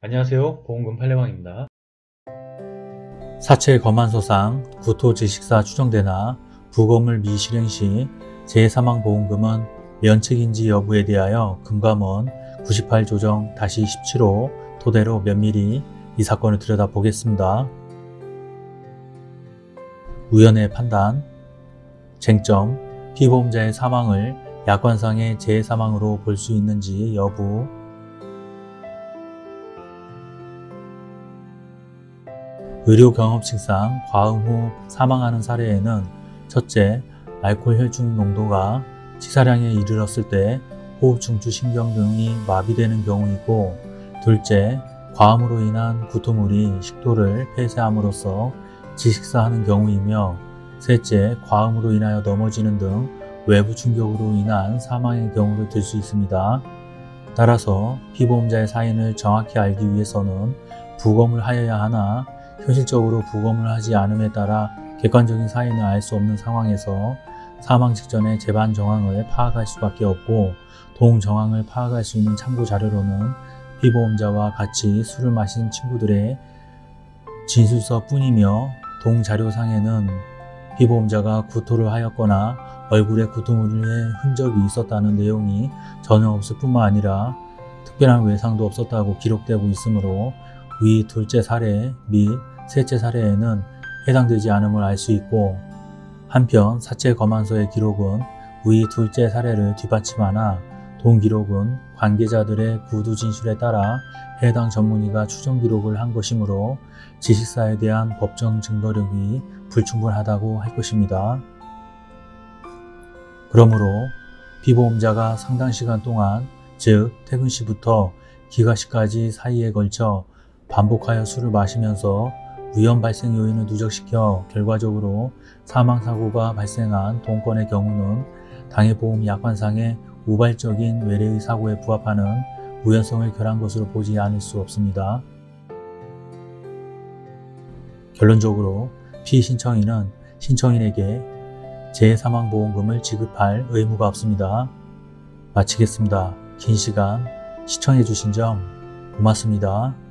안녕하세요. 보험금 팔례방입니다. 사체 검안소상 구토지식사 추정되나 부검을 미실행 시 재사망보험금은 면책인지 여부에 대하여 금감원 98조정 17호 토대로 면밀히 이 사건을 들여다보겠습니다. 우연의 판단. 쟁점. 피보험자의 사망을 약관상의 재사망으로 볼 수 있는지 여부 의료 경험칙상 과음 후 사망하는 사례에는 첫째, 알코올 혈중 농도가 치사량에 이르렀을 때 호흡 중추 신경 등이 마비되는 경우이고 둘째, 과음으로 인한 구토물이 식도를 폐쇄함으로써 지식사하는 경우이며 셋째, 과음으로 인하여 넘어지는 등 외부 충격으로 인한 사망의 경우를 들 수 있습니다. 따라서 피보험자의 사인을 정확히 알기 위해서는 부검을 하여야 하나 현실적으로 부검을 하지 않음에 따라 객관적인 사인을 알 수 없는 상황에서 사망 직전의 재반 정황을 파악할 수밖에 없고 동 정황을 파악할 수 있는 참고 자료로는 피보험자와 같이 술을 마신 친구들의 진술서 뿐이며 동 자료상에는 피보험자가 구토를 하였거나 얼굴에 구토물의 흔적이 있었다는 내용이 전혀 없을 뿐만 아니라 특별한 외상도 없었다고 기록되고 있으므로 위 둘째 사례 및 셋째 사례에는 해당되지 않음을 알 수 있고 한편 사체 검안서의 기록은 위 둘째 사례를 뒷받침하나 동 기록은 관계자들의 구두 진술에 따라 해당 전문의가 추정 기록을 한 것이므로 지식사에 대한 법정 증거력이 불충분하다고 할 것입니다. 그러므로 피보험자가 상당 시간 동안 즉 퇴근 시부터 기가 시까지 사이에 걸쳐 반복하여 술을 마시면서 위험 발생 요인을 누적시켜 결과적으로 사망사고가 발생한 동건의 경우는 당해보험 약관상의 우발적인 외래의 사고에 부합하는 우연성을 결한 것으로 보지 않을 수 없습니다. 결론적으로 피신청인은 신청인에게 재사망보험금을 지급할 의무가 없습니다. 마치겠습니다. 긴 시간 시청해주신 점 고맙습니다.